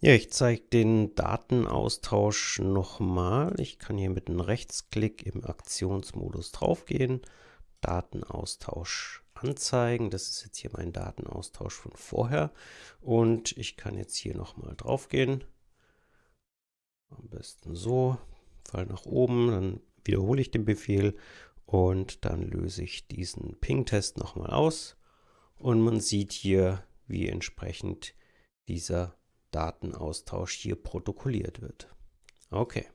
Ja, ich zeige den Datenaustausch nochmal. Ich kann hier mit einem Rechtsklick im Aktionsmodus draufgehen, Datenaustausch anzeigen. Das ist jetzt hier mein Datenaustausch von vorher. Und ich kann jetzt hier nochmal draufgehen. Am besten so, Fall nach oben, dann wiederhole ich den Befehl und dann löse ich diesen Ping-Test nochmal aus. Und man sieht hier, wie entsprechend dieser Datenaustausch hier protokolliert wird. Okay.